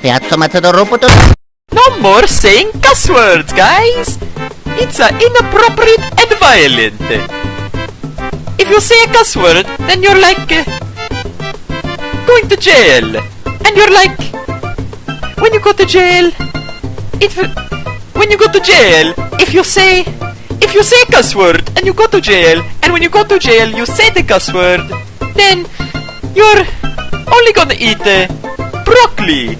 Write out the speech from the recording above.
Piazza. No more saying cuss words, guys! It's uh, inappropriate and violent. If you say a cuss word, then you're like uh, going to jail. And you're like, when you go to jail, if when you go to jail, if you say if you say a cuss word and you go to jail, and when you go to jail you say the cuss word, then you're only gonna eat uh, broccoli.